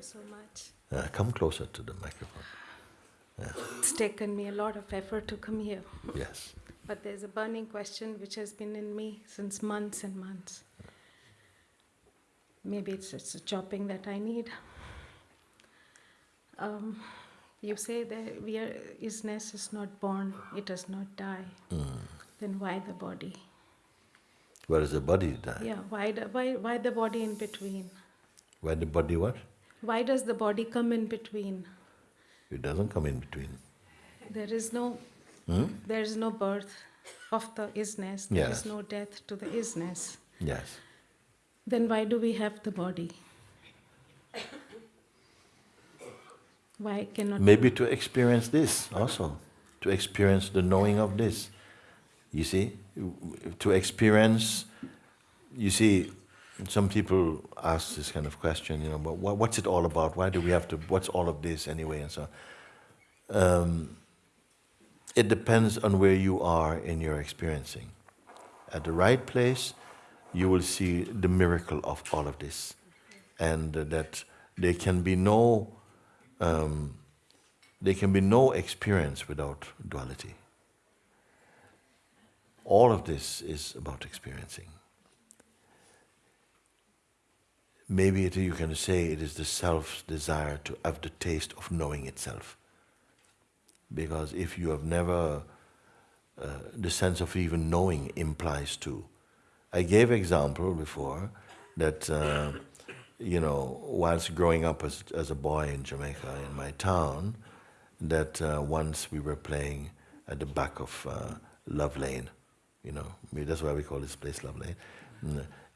Thank you. So much. Uh, come closer to the microphone. Yeah. It's taken me a lot of effort to come here, Yes. but there's a burning question which has been in me since months and months. Maybe it's, it's a chopping that I need. Um, you say that we are, isness is not born, it does not die. Then why the body? Where does the body die? Yeah, why, the, why, why the body in between? Where the body what? Why does the body come in between? It doesn't come in between. There is no, Hmm? there is no birth of the isness. There Yes. is no death to the isness. Yes. Then why do we have the body? Why cannot Maybe to experience this also, to experience the knowing of this. You see, to experience, you see, some people ask this kind of question, you know, but what's it all about? Why do we have to, what's all of this anyway? And so um, it depends on where you are in your experiencing. At the right place, you will see the miracle of all of this. And that there can be no um, there can be no experience without duality. All of this is about experiencing. Maybe it, you can say it is the self's desire to have the taste of knowing itself. Because if you have never, uh, the sense of even knowing implies to. I gave example before that, uh, you know, whilst growing up as, as a boy in Jamaica, in my town, that uh, once we were playing at the back of uh, Love Lane, you know, that's why we call this place Love Lane.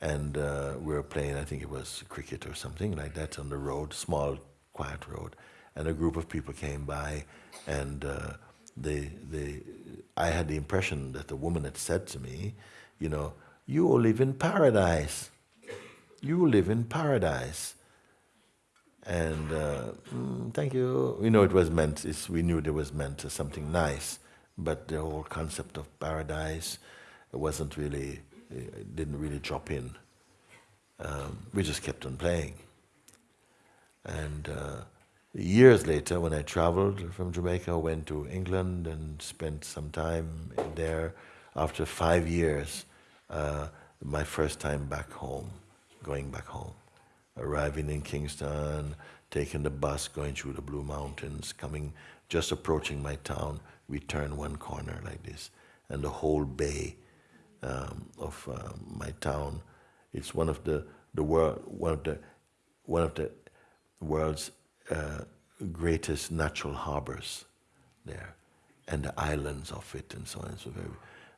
And uh, we were playing, I think it was cricket or something like that on the road, small, quiet road. And a group of people came by, and uh, they, they, I had the impression that the woman had said to me, you know, you live in paradise. You live in paradise. And uh, mm, thank you. You know, it was meant, we knew it was meant as something nice, but the whole concept of paradise wasn't really, it didn't really drop in. Um, we just kept on playing. And uh, years later, when I traveled from Jamaica, went to England and spent some time there. After five years, uh, my first time back home, going back home, arriving in Kingston, taking the bus, going through the Blue Mountains, coming, just approaching my town, we turn one corner like this, and the whole bay um, of uh, my town. It's one of the the world one of the one of the world's uh, greatest natural harbors there, and the islands of it and so on. And So very,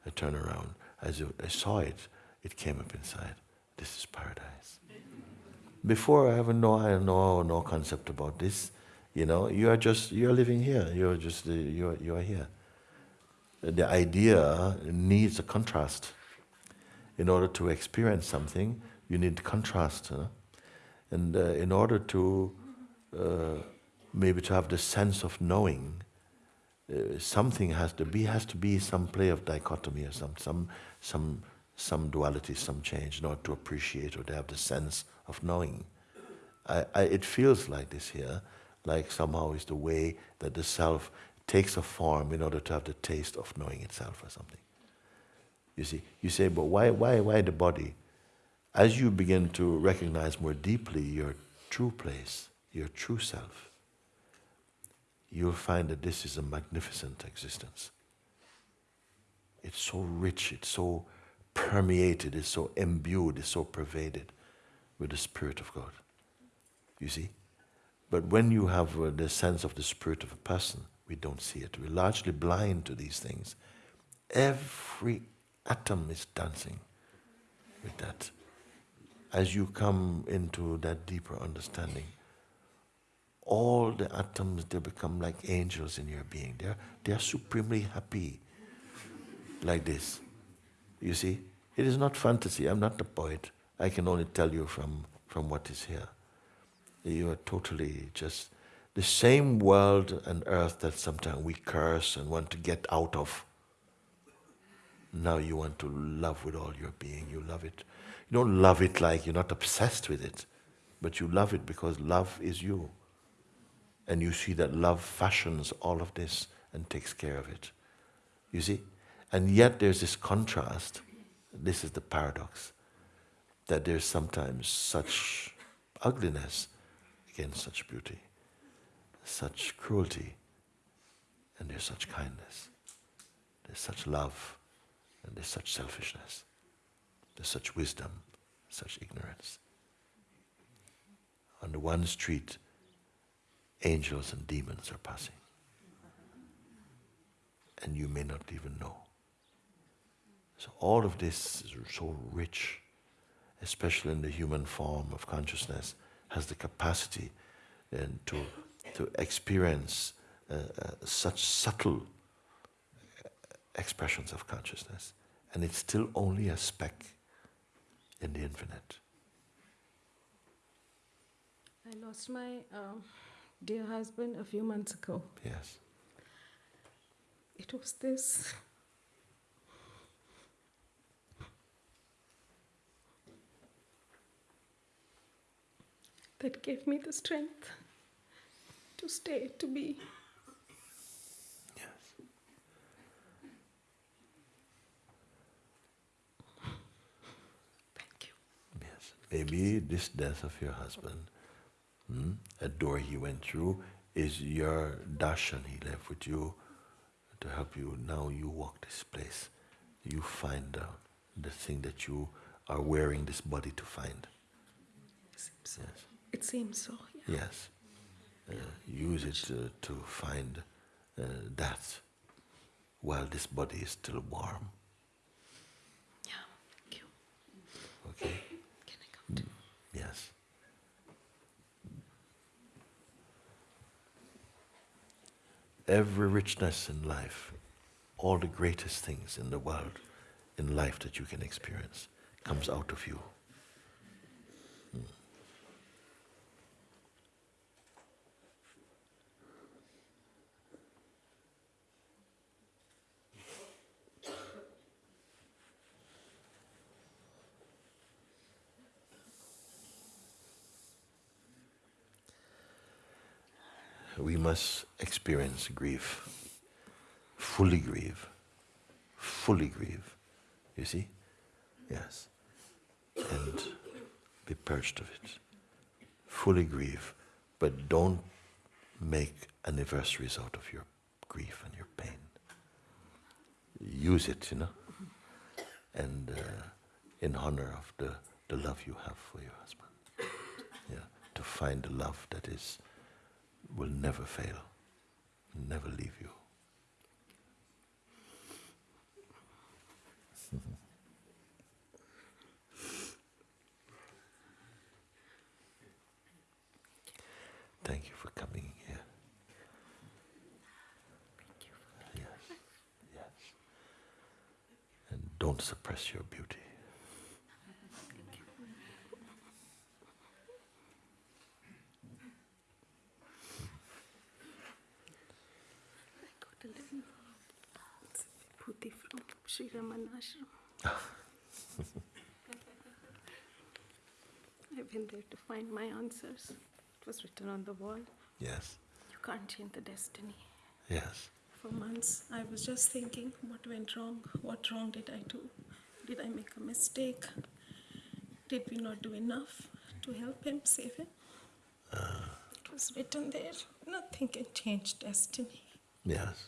I turn around as I saw it, it came up inside. This is paradise. Before I have no I no no concept about this. You know, you are just you are living here. You are just you are you are here. The idea needs a contrast. In order to experience something, you need contrast. And uh, in order to uh, maybe to have the sense of knowing, uh, something has to be has to be some play of dichotomy or some some some some duality, some change, in order to appreciate or to have the sense of knowing. I, I, it feels like this here, like somehow is the way that the self takes a form in order to have the taste of knowing itself or something. You see, you say, but why, why, why the body? As you begin to recognize more deeply your true place, your true self, you'll find that this is a magnificent existence. It's so rich, it's so permeated, it's so imbued, it's so pervaded with the Spirit of God. You see? But when you have uh, the sense of the Spirit of a person, we don't see it. We're largely blind to these things. Every atom is dancing with that. As you come into that deeper understanding, all the atoms they become like angels in your being. They're they're supremely happy. Like this. You see? It is not fantasy. I'm not a poet. I can only tell you from, from what is here. You are totally just the same world and earth that sometimes we curse and want to get out of. Now you want to love with all your being. You love it. You don't love it like you're not obsessed with it, but you love it because love is you. And you see that love fashions all of this and takes care of it. You see? And yet there's this contrast. This is the paradox that there's sometimes such ugliness against such beauty, such cruelty, and there's such kindness, there's such love, and there's such selfishness, there's such wisdom, such ignorance. On the one street, angels and demons are passing. And you may not even know. So all of this is so rich, especially in the human form of consciousness, has the capacity and to, to experience uh, uh, such subtle expressions of consciousness. And it's still only a speck in the infinite. I lost my um, dear husband a few months ago. Yes. It was this. That gave me the strength to stay, to be. Yes. Thank you. Yes. Maybe this death of your husband, hmm, a door he went through, is your darshan he left with you to help you. Now you walk this place. You find out the thing that you are wearing this body to find. It seems so. Yes. It seems so. Yeah. Yes. Uh, use it uh, to find uh, that while this body is still warm. Yeah. Thank you. Okay? Can I come to? Yes. Every richness in life, all the greatest things in the world, in life that you can experience, comes out of you. Hmm. Must experience grief, fully grieve, fully grieve. You see? Yes. And be purged of it. Fully grieve, but don't make anniversaries out of your grief and your pain. Use it, you know, and uh, in honor of the, the love you have for your husband. Yeah, to find the love that is will never fail, never leave you. Thank you for coming here. Yes, yes. And don't suppress your beauty. I got a little putti from Sri Ramana Ashram. I went there to find my answers. It was written on the wall. Yes, You can't change the destiny. yes. For months, I was just thinking, what went wrong? What wrong did I do? Did I make a mistake? Did we not do enough to help him, save him? Uh. it was written there. Nothing can change destiny. Yes.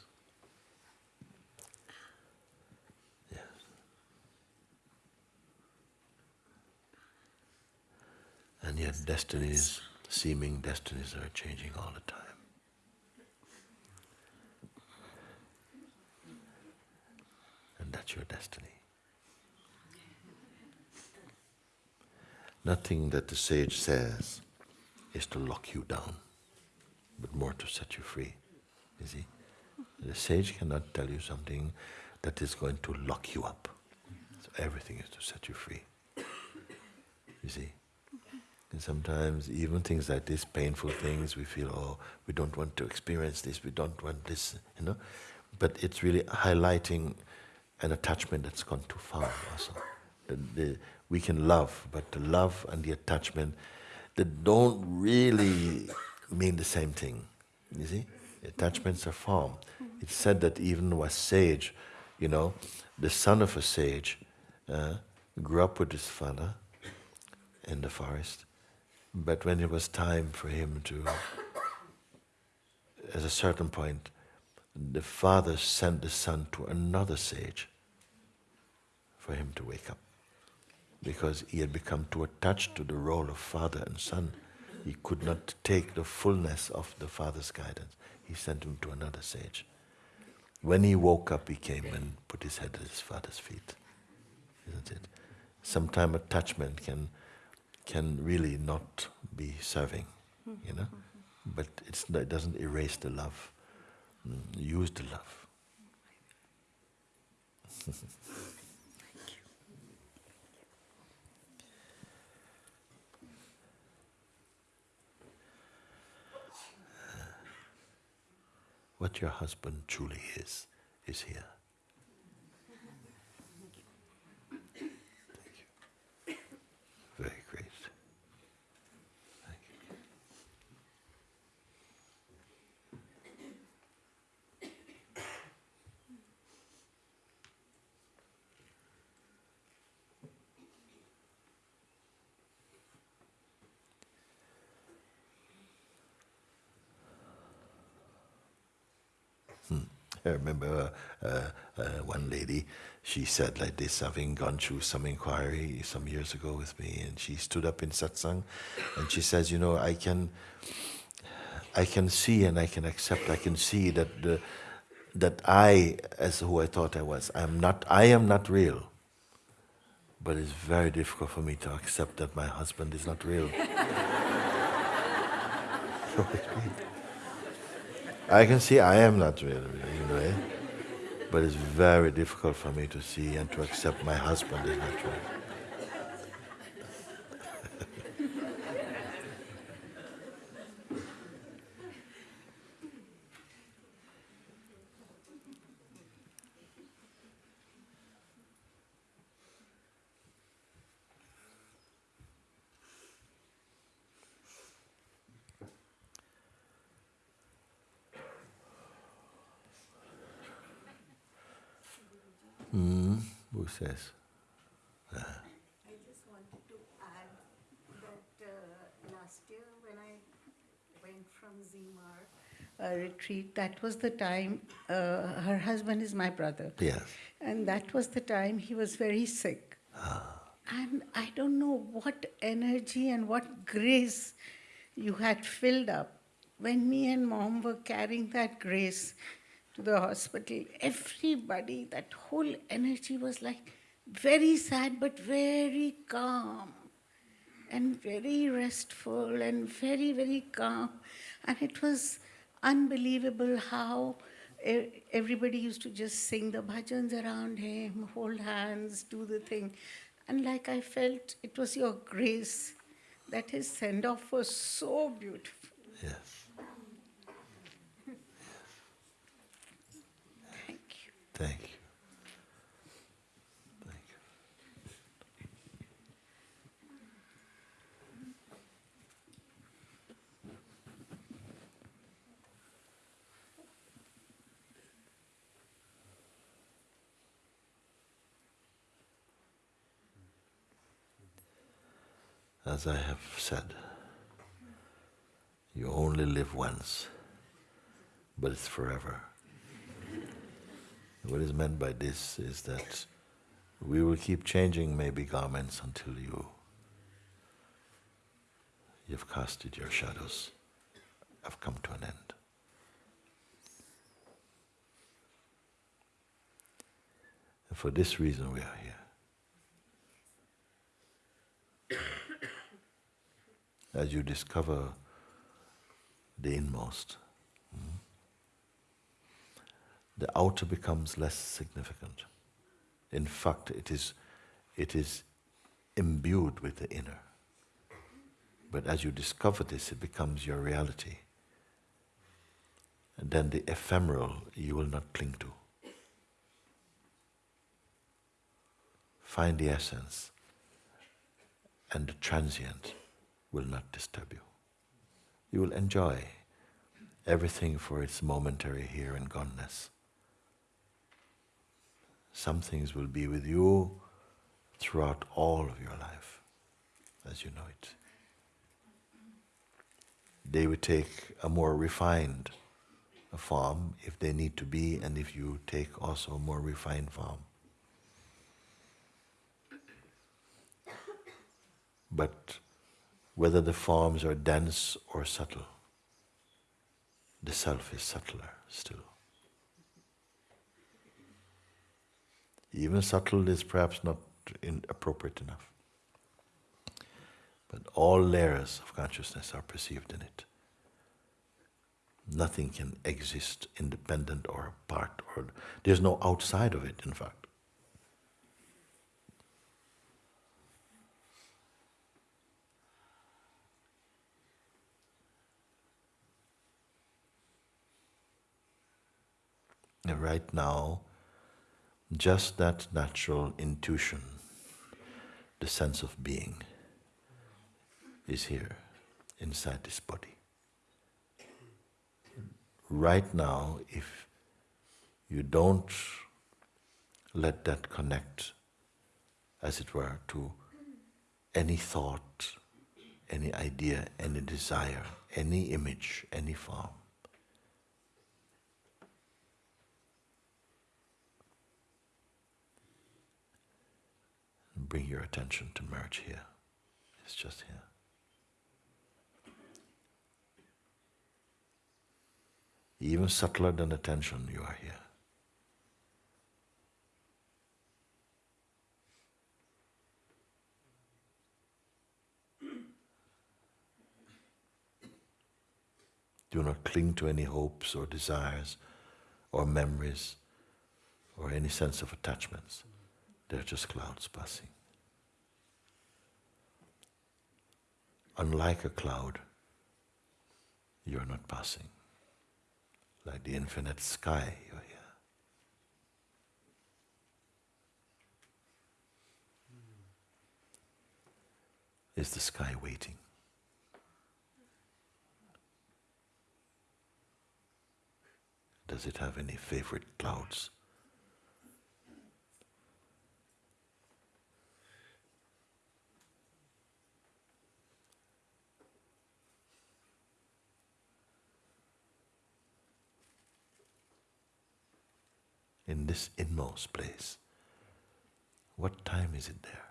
And yet, destinies, seeming destinies, are changing all the time. And that's your destiny. Nothing that the sage says is to lock you down, but more to set you free. You see? The sage cannot tell you something that is going to lock you up. So everything is to set you free. You see? And sometimes even things like this, painful things, we feel, oh, we don't want to experience this, we don't want this, you know. But it's really highlighting an attachment that's gone too far also. The, the, we can love, but the love and the attachment that don't really mean the same thing. You see? Attachments are formed. It's said that even a sage, you know, the son of a sage uh, grew up with his father in the forest, but when it was time for him to, at a certain point, the father sent the son to another sage for him to wake up because he had become too attached to the role of father and son. He could not take the fullness of the father's guidance. He sent him to another sage. When he woke up, he came and put his head at his father's feet. Isn't it? Sometimes attachment can can really not be serving, you know, but it doesn't erase the love. Mm, use the love. what your husband truly is, is here. Thank you. Very great. Thank you. I remember uh, uh, one lady, she said like this, having gone through some inquiry some years ago with me, and she stood up in satsang, and she says, you know, I can, I can see and I can accept, I can see that the, that I, as who I thought I was, I am not, I am not real. But it's very difficult for me to accept that my husband is not real. I can see I am not real, a way, but it's very difficult for me to see and to accept my husband is not real. Who says? I just wanted to add that uh, last year when I went from Zimar uh, retreat, that was the time, uh, her husband is my brother. Yes. And that was the time he was very sick. Ah. And I don't know what energy and what grace you had filled up when me and mom were carrying that grace to the hospital. Everybody, that whole energy was like very sad but very calm and very restful and very, very calm. And it was unbelievable how everybody used to just sing the bhajans around him, hold hands, do the thing. And like I felt it was your grace that his send off was so beautiful. Yes. Thank you. Thank you. As I have said, you only live once, but it's forever. What is meant by this is that we will keep changing maybe garments until you you've casted your shadows, have come to an end. And for this reason we are here. As you discover the inmost, the outer becomes less significant. In fact, it is, it is imbued with the inner. But as you discover this, it becomes your reality. And then the ephemeral you will not cling to. Find the essence and the transient will not disturb you. You will enjoy everything for its momentary here and goneness. Some things will be with you throughout all of your life, as you know it. They will take a more refined form if they need to be, and if you take also a more refined form. But whether the forms are dense or subtle, the self is subtler still. Even subtle is perhaps not appropriate enough. But all layers of consciousness are perceived in it. Nothing can exist independent or apart, or there's no outside of it, in fact. And right now, just that natural intuition, the sense of being, is here inside this body. Right now, if you don't let that connect, as it were, to any thought, any idea, any desire, any image, any form, bring your attention to merge here. It's just here. Even subtler than attention, you are here. Do not cling to any hopes or desires or memories or any sense of attachments. They're just clouds passing. Unlike a cloud, you're not passing. Like the infinite sky, you're here. Is the sky waiting? Does it have any favorite clouds? In this inmost place. What time is it there?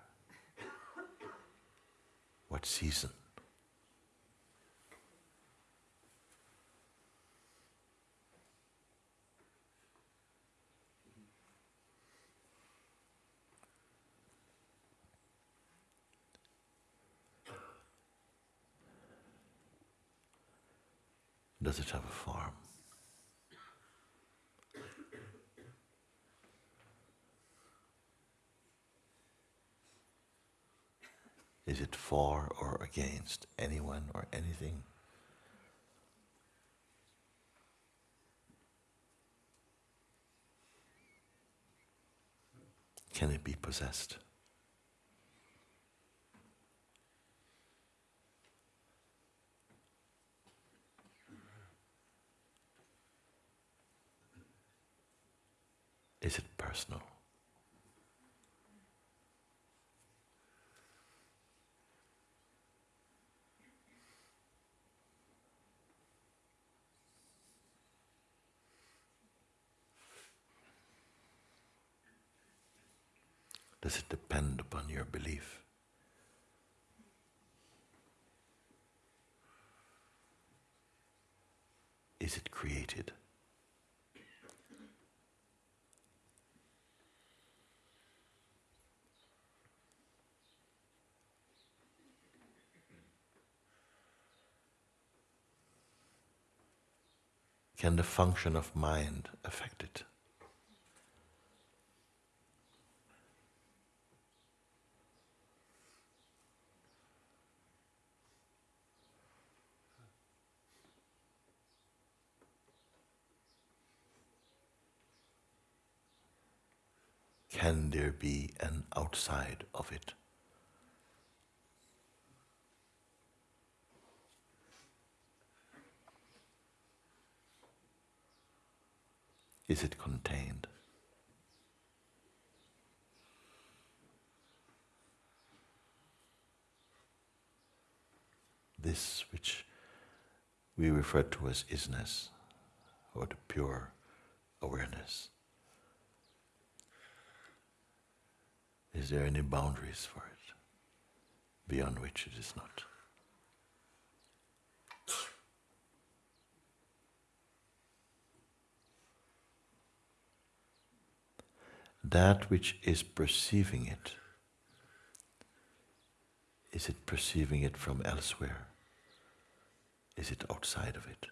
What season? Does it have a form? Is it for or against anyone or anything? Can it be possessed? Is it personal? Does it depend upon your belief? Is it created? Can the function of mind affect it? can there be an outside of it? Is it contained? This which we refer to as isness or the pure awareness. Is there any boundaries for it beyond which it is not? That which is perceiving it, is it perceiving it from elsewhere? Is it outside of it?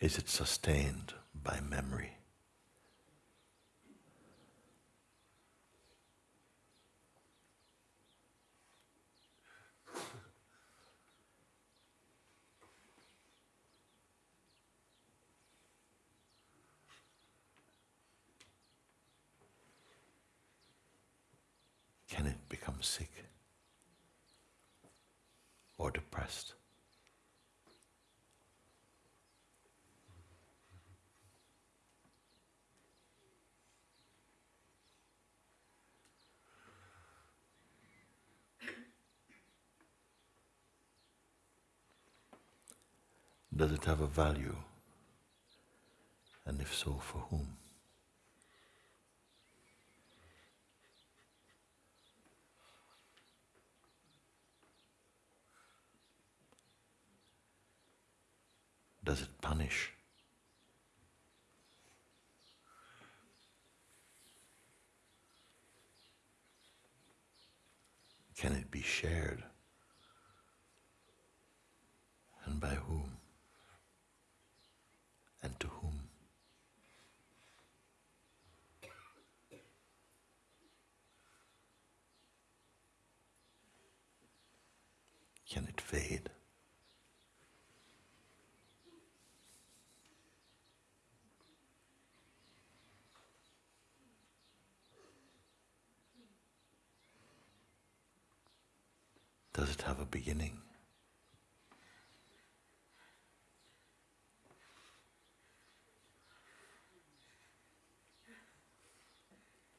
Is it sustained by memory? Can it become sick or depressed? Does it have a value? And if so, for whom? Does it punish? Can it be shared? And by whom? And to whom? Can it fade? Does it have a beginning?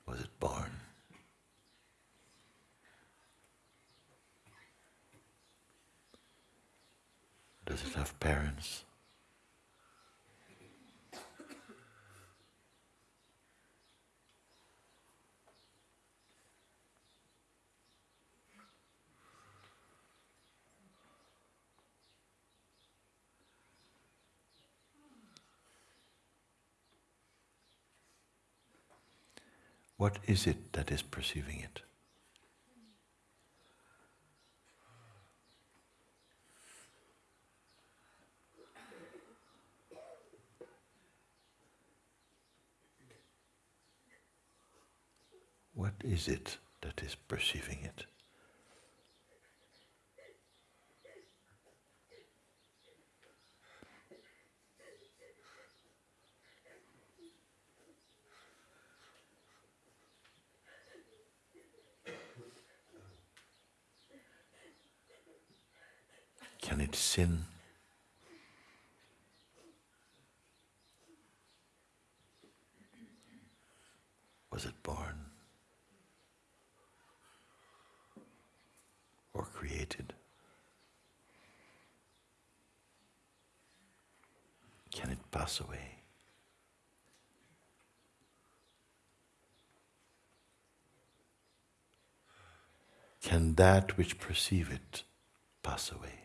Was it born? It have parents? What is it that is perceiving it? What is it that is perceiving it? Can it sin? Was it born? Or created? Can it pass away? Can that which perceive it pass away?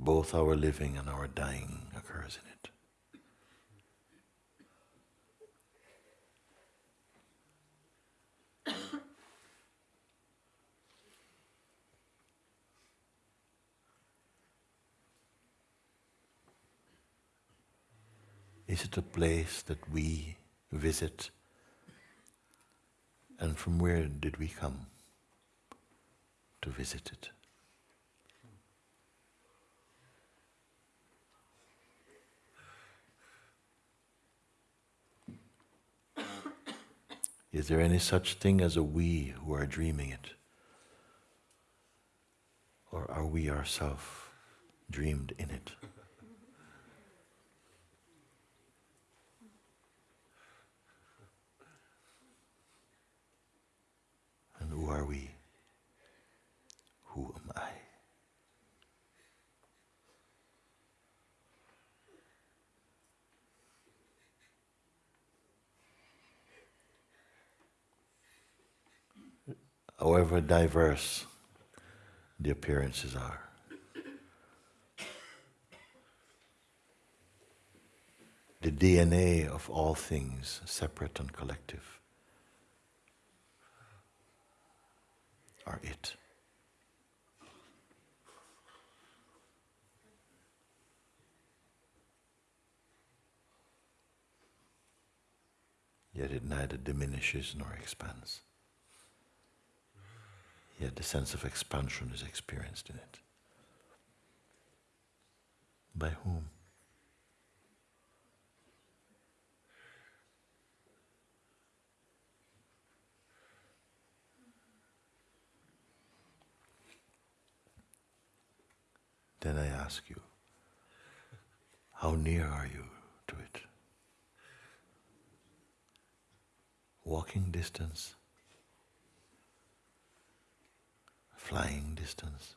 both our living and our dying occurs in it. Is it a place that we visit? And from where did we come to visit it? Is there any such thing as a we who are dreaming it? Or are we ourselves dreamed in it? And who are we? Who am I? However diverse the appearances are. The DNA of all things, separate and collective, are it. Yet it neither diminishes nor expands. Yet the sense of expansion is experienced in it. By whom? Then I ask you, how near are you to it? Walking distance? Flying distance?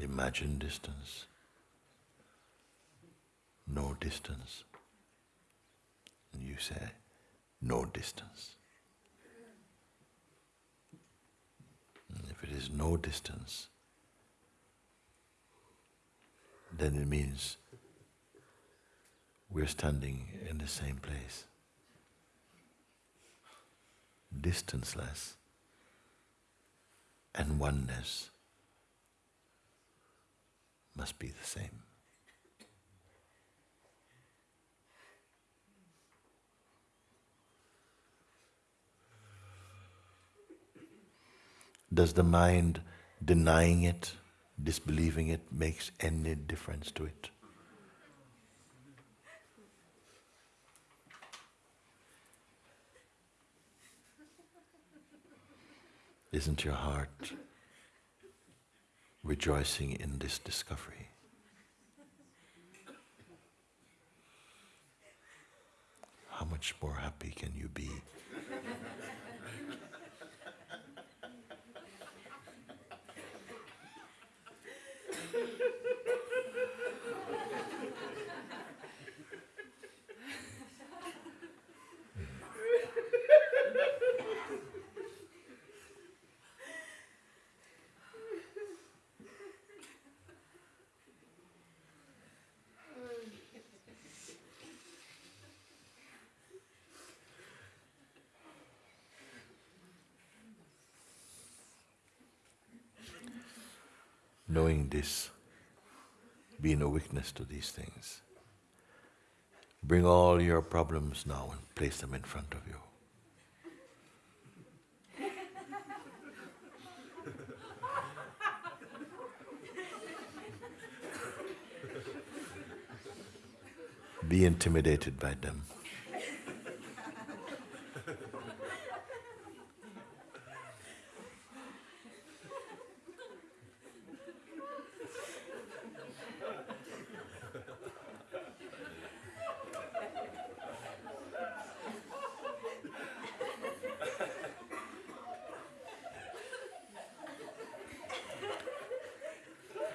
Imagine distance? No distance? And you say, no distance. And if it is no distance, then it means we're standing in the same place. Distanceless and oneness must be the same. Does the mind denying it, disbelieving it, makes any difference to it? Isn't your heart rejoicing in this discovery? How much more happy can you be? Knowing this, being a witness to these things, bring all your problems now and place them in front of you. Be intimidated by them.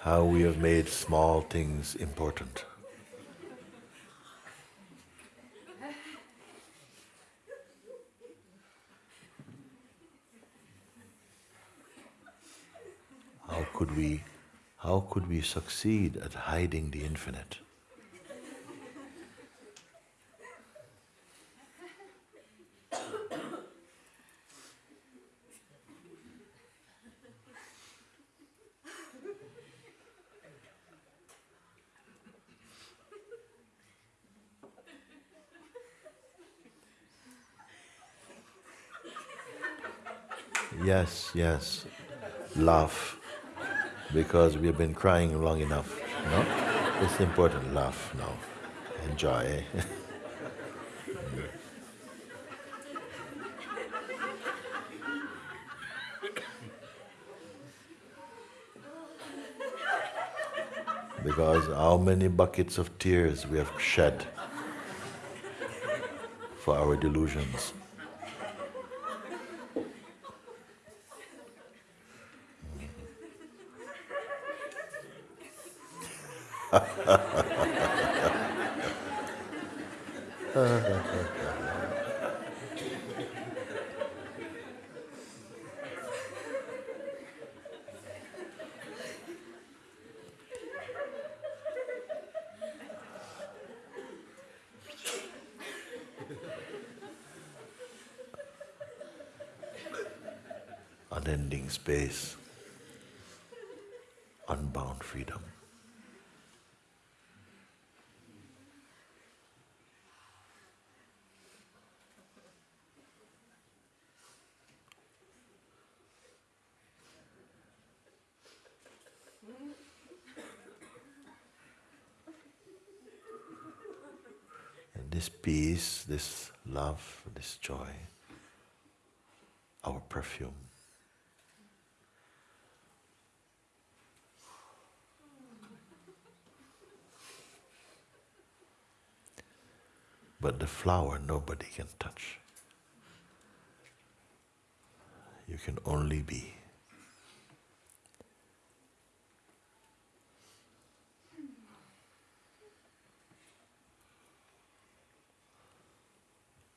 How we have made small things important. How could we how could we succeed at hiding the infinite? Yes, yes. Laugh. Because we've been crying long enough. No? It's important. Laugh now. Enjoy. because how many buckets of tears we have shed for our delusions. Unending space, unbound freedom. And this peace, this love, this joy, our perfume. But the flower nobody can touch. You can only be.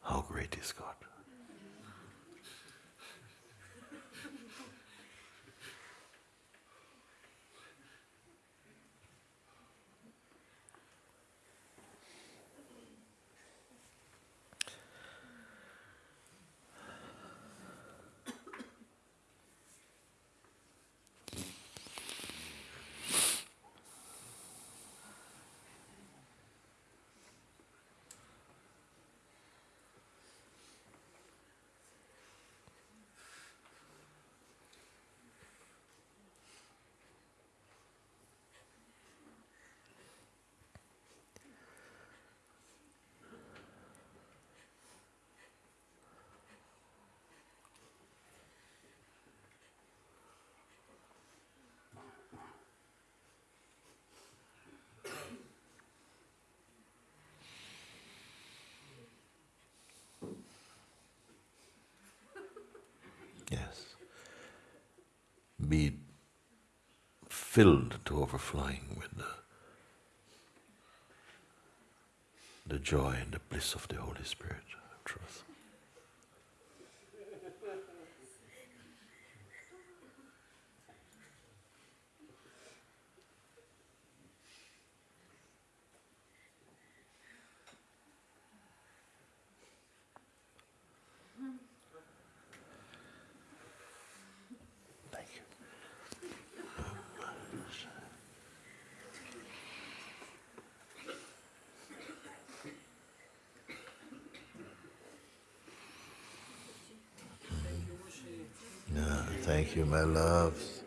How great is God? Yes. Be filled to overflowing with the, the joy and the bliss of the Holy Spirit truth. Thank you. Yeah, thank you, my loves.